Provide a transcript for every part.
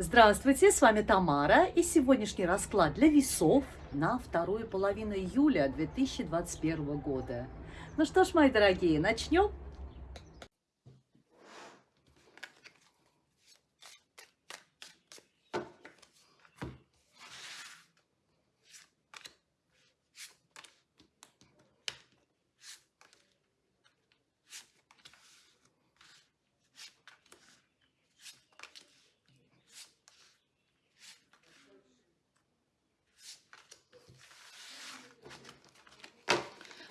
Здравствуйте, с вами Тамара и сегодняшний расклад для весов на вторую половину июля 2021 года. Ну что ж, мои дорогие, начнем?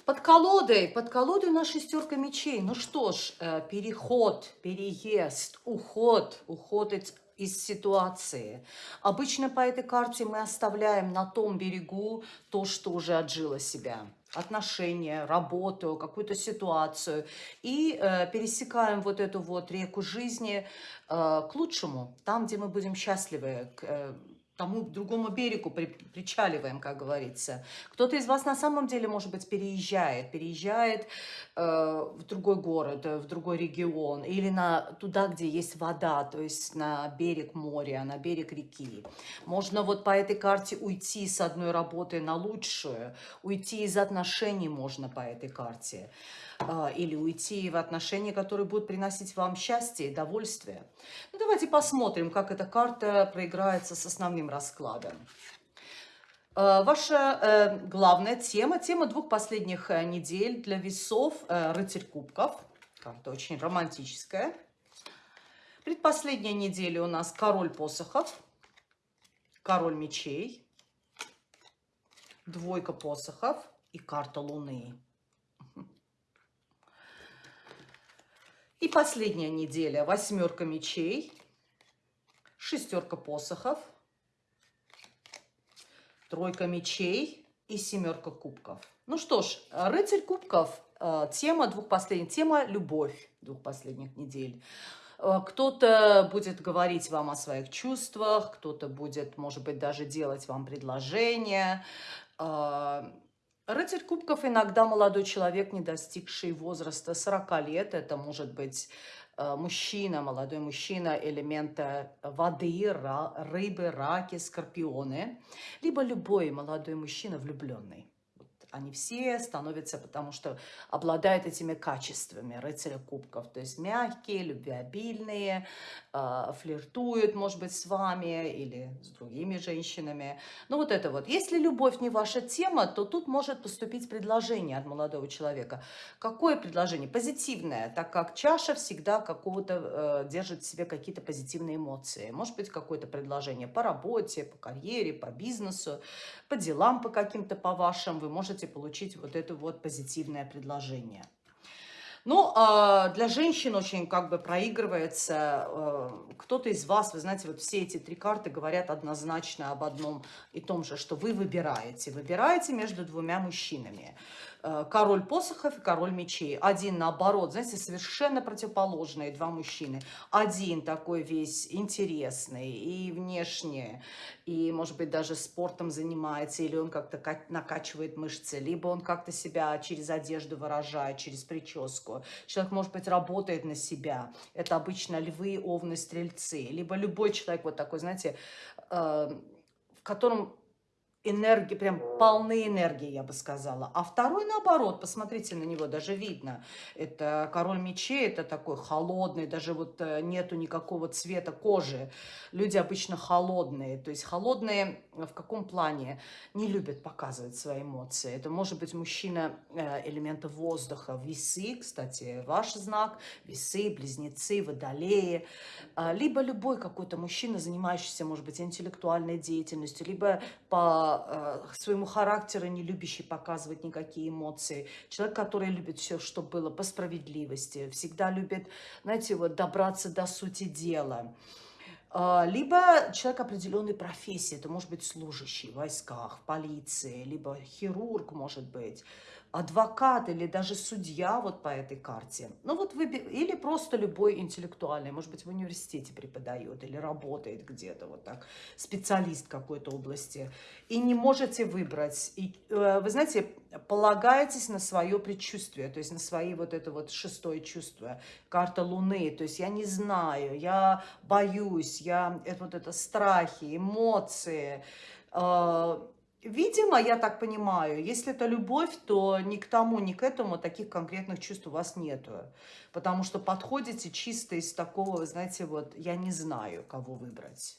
Под колодой, под колодой у шестерка мечей. Ну что ж, э, переход, переезд, уход, уход из ситуации. Обычно по этой карте мы оставляем на том берегу то, что уже отжило себя отношения, работу, какую-то ситуацию. И э, пересекаем вот эту вот реку жизни э, к лучшему, там, где мы будем счастливы, к, э, тому другому берегу при, причаливаем, как говорится. Кто-то из вас на самом деле, может быть, переезжает, переезжает э, в другой город, э, в другой регион, или на, туда, где есть вода, то есть на берег моря, на берег реки. Можно вот по этой карте уйти с одной работы на лучшую, уйти из отношений можно по этой карте. Или уйти в отношения, которые будут приносить вам счастье и довольствие. Ну, давайте посмотрим, как эта карта проиграется с основным раскладом. А, ваша э, главная тема, тема двух последних э, недель для весов э, «Рыцарь кубков». Карта очень романтическая. Предпоследняя неделя у нас «Король посохов», «Король мечей», «Двойка посохов» и карта Луны. И последняя неделя. Восьмерка мечей, шестерка посохов, тройка мечей и семерка кубков. Ну что ж, рыцарь кубков, э, тема двух последних, тема любовь двух последних недель. Э, кто-то будет говорить вам о своих чувствах, кто-то будет, может быть, даже делать вам предложение. Рыцарь кубков иногда молодой человек, не достигший возраста 40 лет. Это может быть э, мужчина, молодой мужчина элемента воды, рыбы, раки, скорпионы. Либо любой молодой мужчина влюбленный. Они все становятся, потому что обладают этими качествами рыцаря кубков. То есть мягкие, любвеобильные, э, флиртуют, может быть, с вами или с другими женщинами. Ну вот это вот. Если любовь не ваша тема, то тут может поступить предложение от молодого человека. Какое предложение? Позитивное, так как чаша всегда какого-то э, держит в себе какие-то позитивные эмоции. Может быть, какое-то предложение по работе, по карьере, по бизнесу, по делам по каким-то, по вашим. Вы можете можете получить вот это вот позитивное предложение. Ну, а, для женщин очень как бы проигрывается, э, кто-то из вас, вы знаете, вот все эти три карты говорят однозначно об одном и том же, что вы выбираете. Выбираете между двумя мужчинами. Э, король посохов и король мечей. Один наоборот, знаете, совершенно противоположные два мужчины. Один такой весь интересный и внешне, и, может быть, даже спортом занимается, или он как-то накачивает мышцы, либо он как-то себя через одежду выражает, через прическу. Человек, может быть, работает на себя. Это обычно львы, овны, стрельцы. Либо любой человек вот такой, знаете, э, в котором энергии, прям полны энергии, я бы сказала. А второй, наоборот, посмотрите на него, даже видно. Это король мечей, это такой холодный, даже вот э, нету никакого цвета кожи. Люди обычно холодные, то есть холодные в каком плане? Не любят показывать свои эмоции. Это может быть мужчина э, элемента воздуха, весы, кстати, ваш знак, весы, близнецы, водолеи. А, либо любой какой-то мужчина, занимающийся, может быть, интеллектуальной деятельностью, либо по Э, своему характеру не любящий показывать никакие эмоции. Человек, который любит все, что было по справедливости, всегда любит, знаете, вот добраться до сути дела. А, либо человек определенной профессии, это может быть служащий в войсках, в полиции, либо хирург, может быть, адвокат или даже судья вот по этой карте. Ну вот вы, или просто любой интеллектуальный, может быть, в университете преподает или работает где-то вот так, специалист какой-то области. И не можете выбрать. И, э, вы знаете, полагаетесь на свое предчувствие, то есть на свои вот это вот шестое чувство, карта Луны. То есть я не знаю, я боюсь, я, это вот это страхи, эмоции, э, Видимо, я так понимаю, если это любовь, то ни к тому, ни к этому таких конкретных чувств у вас нету. Потому что подходите чисто из такого, знаете, вот я не знаю, кого выбрать.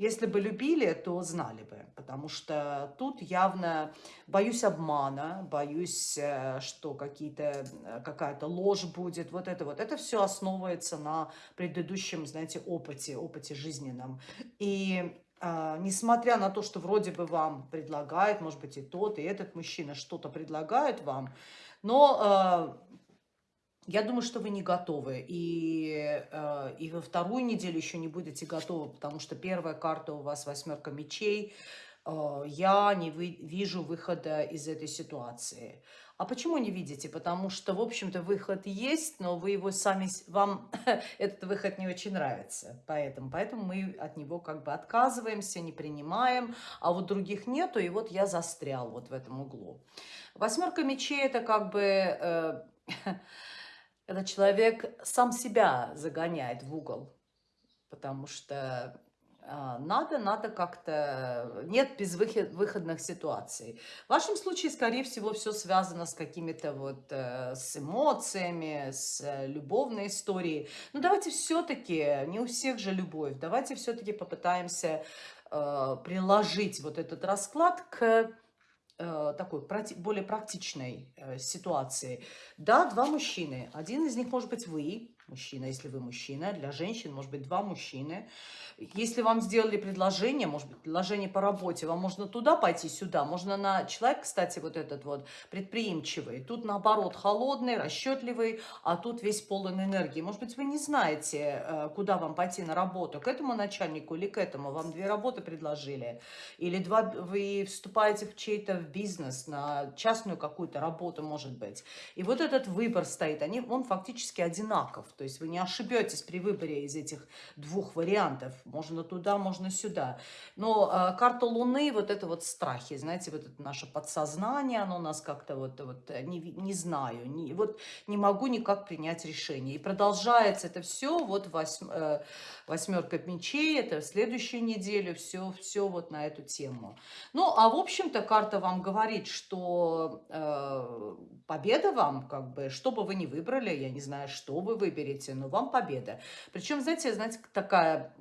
Если бы любили, то знали бы, потому что тут явно боюсь обмана, боюсь, э, что э, какая-то ложь будет, вот это вот. Это все основывается на предыдущем, знаете, опыте, опыте жизненном. И а, несмотря на то, что вроде бы вам предлагает, может быть, и тот, и этот мужчина что-то предлагает вам, но э, я думаю, что вы не готовы. И, э, и во вторую неделю еще не будете готовы, потому что первая карта у вас восьмерка мечей. Э, я не вы, вижу выхода из этой ситуации. А почему не видите? Потому что, в общем-то, выход есть, но вы его сами, вам этот выход не очень нравится. Поэтому, поэтому мы от него как бы отказываемся, не принимаем, а вот других нету, и вот я застрял вот в этом углу. Восьмерка мечей – это как бы... Э, это человек сам себя загоняет в угол, потому что а, надо, надо как-то... Нет безвыходных ситуаций. В вашем случае, скорее всего, все связано с какими-то вот... Э, с эмоциями, с э, любовной историей. Но давайте все-таки, не у всех же любовь, давайте все-таки попытаемся э, приложить вот этот расклад к такой более практичной ситуации. Да, два мужчины. Один из них может быть вы, мужчина, если вы мужчина. Для женщин может быть два мужчины. Если вам сделали предложение, может быть, предложение по работе, вам можно туда пойти, сюда. Можно на... Человек, кстати, вот этот вот предприимчивый. Тут, наоборот, холодный, расчетливый, а тут весь полон энергии. Может быть, вы не знаете, э, куда вам пойти на работу. К этому начальнику или к этому. Вам две работы предложили. Или два... вы вступаете в чей-то бизнес, на частную какую-то работу, может быть. И вот этот выбор стоит. Они, он фактически одинаков. То есть вы не ошибетесь при выборе из этих двух вариантов. Можно туда, можно сюда. Но э, карта Луны, вот это вот страхи, знаете, вот это наше подсознание, оно нас как-то вот, вот э, не, не знаю, не, вот не могу никак принять решение. И продолжается это все, вот восьм, э, восьмерка мечей, это в следующую неделю, все, все вот на эту тему. Ну, а в общем-то карта вам говорит, что э, победа вам, как бы, что бы вы ни выбрали, я не знаю, что вы выберете, выберете, но вам победа. Причем, знаете, знаете, такая...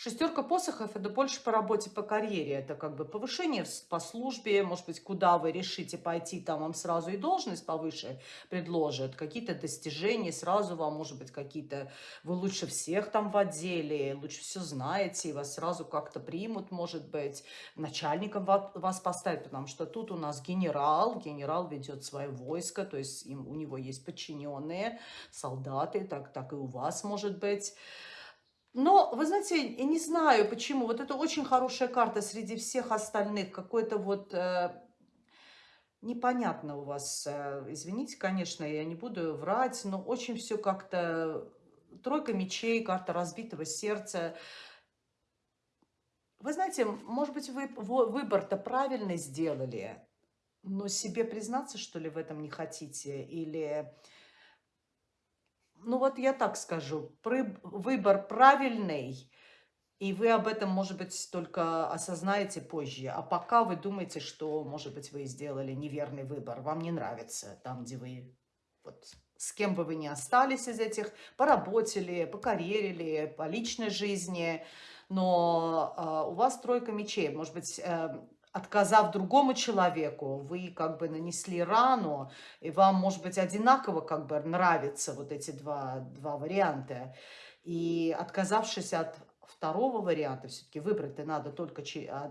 Шестерка посохов – это больше по работе, по карьере. Это как бы повышение по службе, может быть, куда вы решите пойти, там вам сразу и должность повыше предложат, какие-то достижения, сразу вам, может быть, какие-то... Вы лучше всех там в отделе, лучше все знаете, и вас сразу как-то примут, может быть, начальником вас поставят, потому что тут у нас генерал, генерал ведет свое войско, то есть им, у него есть подчиненные, солдаты, так, так и у вас, может быть. Но, вы знаете, я не знаю почему. Вот это очень хорошая карта среди всех остальных. Какой-то вот... Э, непонятно у вас. Э, извините, конечно, я не буду врать, но очень все как-то... Тройка мечей, карта разбитого сердца. Вы знаете, может быть, вы выбор-то правильный сделали, но себе признаться, что ли, в этом не хотите? Или ну вот я так скажу, выбор правильный, и вы об этом, может быть, только осознаете позже. А пока вы думаете, что, может быть, вы сделали неверный выбор, вам не нравится там, где вы, вот, с кем бы вы ни остались из этих, по работе по карьере по личной жизни, но э, у вас тройка мечей, может быть, э, отказав другому человеку, вы как бы нанесли рану, и вам, может быть, одинаково как бы нравятся вот эти два, два варианта. И отказавшись от второго варианта, все-таки выбрать-то надо только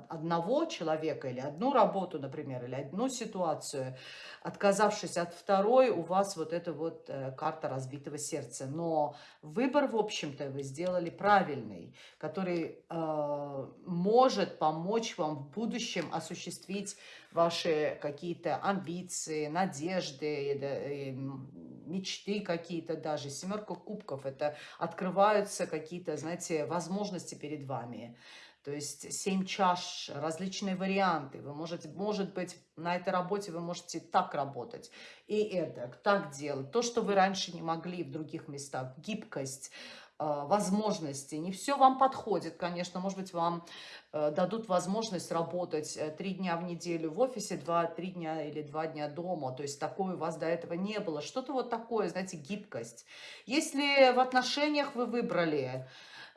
одного человека или одну работу, например, или одну ситуацию, отказавшись от второй, у вас вот эта вот э, карта разбитого сердца. Но выбор, в общем-то, вы сделали правильный, который э, может помочь вам в будущем осуществить ваши какие-то амбиции, надежды, мечты какие-то даже. Семерка кубков – это открываются какие-то, знаете, возможности перед вами. То есть семь чаш, различные варианты. Вы можете, может быть, на этой работе вы можете так работать и это, так делать. То, что вы раньше не могли в других местах. Гибкость, возможности. Не все вам подходит, конечно. Может быть, вам э, дадут возможность работать э, три дня в неделю в офисе, два-три дня или два дня дома. То есть такое у вас до этого не было. Что-то вот такое, знаете, гибкость. Если в отношениях вы выбрали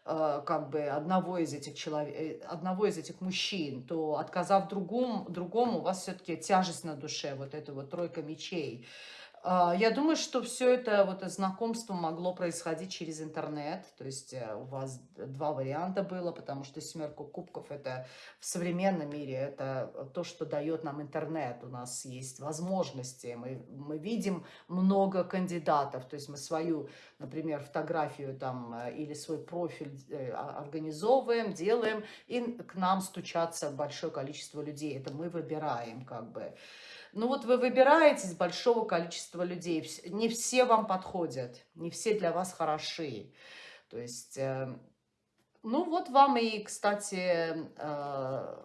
Э, как бы одного из этих человек, одного из этих мужчин, то отказав другому, другому у вас все-таки тяжесть на душе, вот эта вот тройка мечей. А, я думаю, что все это вот знакомство могло происходить через интернет. То есть э, у вас два варианта было, потому что семерка кубков это в современном мире, это то, что дает нам интернет. У нас есть возможности, мы, мы видим много кандидатов. То есть мы свою, например, фотографию там э, или свой профиль э, организовываем, делаем, и к нам стучатся большое количество людей. Это мы выбираем как бы. Ну вот вы выбираете из большого количества людей. Не все вам подходят, не все для вас хороши. То есть, э, ну вот вам и, кстати, э,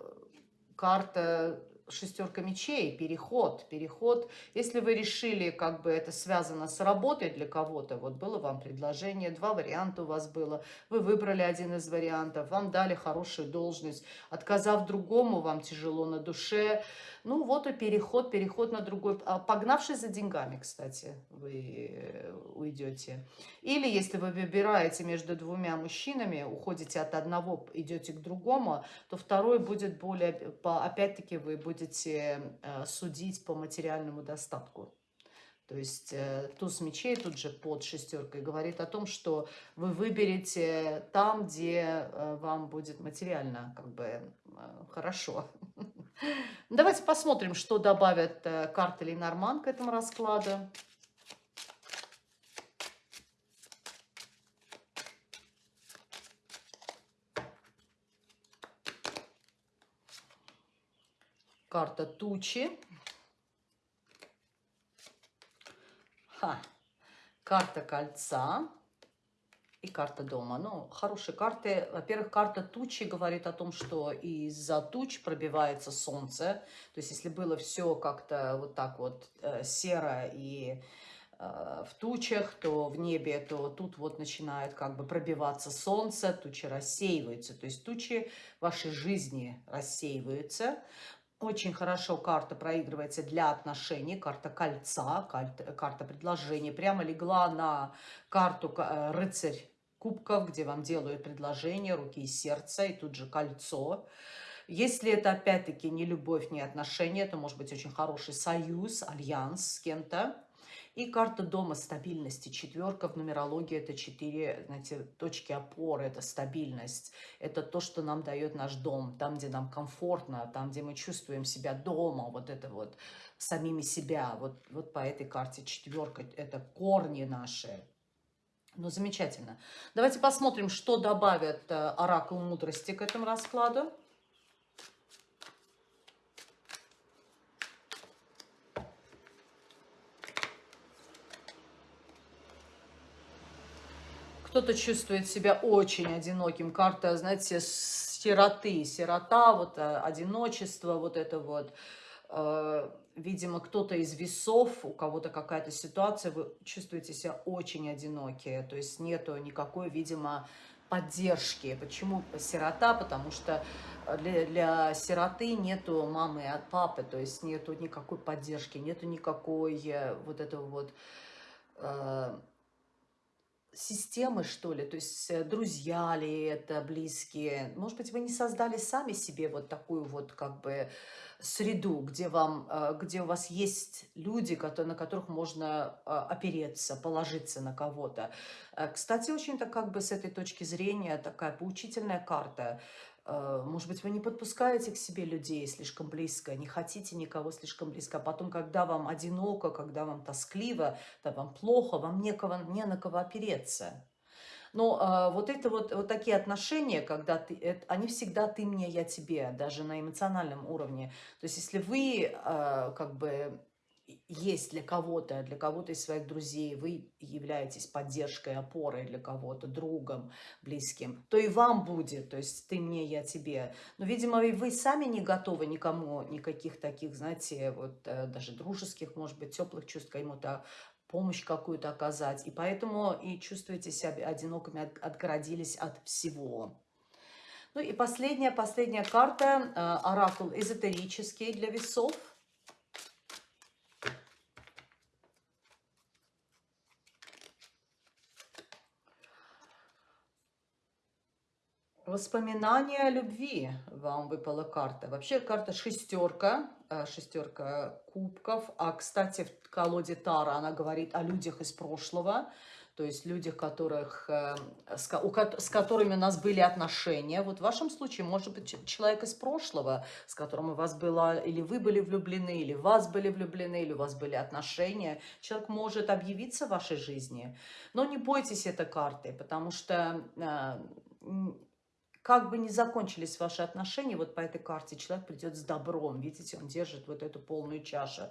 карта шестерка мечей, переход, переход. Если вы решили, как бы это связано с работой для кого-то, вот было вам предложение, два варианта у вас было, вы выбрали один из вариантов, вам дали хорошую должность, отказав другому, вам тяжело на душе, ну вот и переход, переход на другой, а погнавшись за деньгами, кстати, вы э, уйдете. Или если вы выбираете между двумя мужчинами, уходите от одного, идете к другому, то второй будет более, опять-таки вы будете э, судить по материальному достатку. То есть э, туз мечей тут же под шестеркой говорит о том, что вы выберете там, где э, вам будет материально как бы хорошо. Давайте посмотрим, что добавят карты Ленорман к этому раскладу. Карта тучи. Ха. Карта кольца и карта дома. Ну, хорошие карты. Во-первых, карта тучи говорит о том, что из-за туч пробивается солнце. То есть, если было все как-то вот так вот э, серо и э, в тучах, то в небе, то тут вот начинает как бы пробиваться солнце, тучи рассеиваются. То есть тучи вашей жизни рассеиваются. Очень хорошо карта проигрывается для отношений, карта кольца, карта, карта предложения. Прямо легла на карту э, рыцарь кубков, где вам делают предложение, руки и сердце, и тут же кольцо. Если это, опять-таки, не любовь, не отношения, это может быть очень хороший союз, альянс с кем-то. И карта дома стабильности. Четверка в нумерологии это четыре, знаете, точки опоры, это стабильность. Это то, что нам дает наш дом, там, где нам комфортно, там, где мы чувствуем себя дома, вот это вот, самими себя. Вот, вот по этой карте четверка, это корни наши. Ну, замечательно. Давайте посмотрим, что добавит э, оракул мудрости к этому раскладу. Кто-то чувствует себя очень одиноким. Карта, знаете, сироты. Сирота, вот э, одиночество, вот это вот э, видимо, кто-то из весов, у кого-то какая-то ситуация, вы чувствуете себя очень одинокие, то есть нету никакой, видимо, поддержки. Почему сирота? Потому что для, для сироты нету мамы от папы, то есть нету никакой поддержки, нету никакой э, вот этого вот... Э, системы, что ли, то есть э, друзья ли это, близкие. Может быть, вы не создали сами себе вот такую вот как бы среду, где, вам, э, где у вас есть люди, на которых можно э, опереться, положиться на кого-то. Кстати, очень-то как бы с этой точки зрения такая поучительная карта. Может быть, вы не подпускаете к себе людей слишком близко, не хотите никого слишком близко, а потом, когда вам одиноко, когда вам тоскливо, когда вам плохо, вам некого, не на кого опереться. Но э, вот это вот, вот такие отношения, когда ты, это, они всегда ты мне, я тебе, даже на эмоциональном уровне. То есть если вы э, как бы есть для кого-то, для кого-то из своих друзей, вы являетесь поддержкой, опорой для кого-то, другом, близким, то и вам будет, то есть ты мне, я тебе. Но, видимо, вы сами не готовы никому, никаких таких, знаете, вот э, даже дружеских, может быть, теплых чувств кому-то помощь какую-то оказать. И поэтому и чувствуете себя одинокими, отгородились от всего. Ну и последняя, последняя карта, э, оракул эзотерический для весов – Воспоминания о любви вам выпала карта. Вообще карта шестерка, э, шестерка кубков. А, кстати, в колоде Тара она говорит о людях из прошлого. То есть людях, которых, э, с, с которыми у нас были отношения. Вот в вашем случае, может быть, человек из прошлого, с которым у вас было, или вы были влюблены, или вас были влюблены, или у вас были отношения. Человек может объявиться в вашей жизни. Но не бойтесь этой карты, потому что э, как бы ни закончились ваши отношения, вот по этой карте человек придет с добром. Видите, он держит вот эту полную чашу.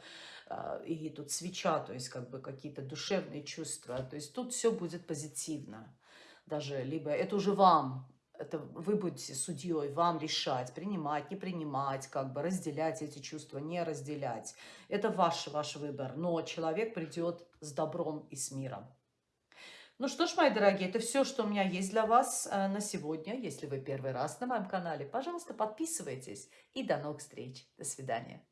А, и тут свеча, то есть как бы какие-то душевные чувства. То есть тут все будет позитивно. Даже либо это уже вам, это вы будете судьей, вам решать, принимать, не принимать, как бы разделять эти чувства, не разделять. Это ваш, ваш выбор. Но человек придет с добром и с миром. Ну что ж, мои дорогие, это все, что у меня есть для вас э, на сегодня. Если вы первый раз на моем канале, пожалуйста, подписывайтесь. И до новых встреч. До свидания.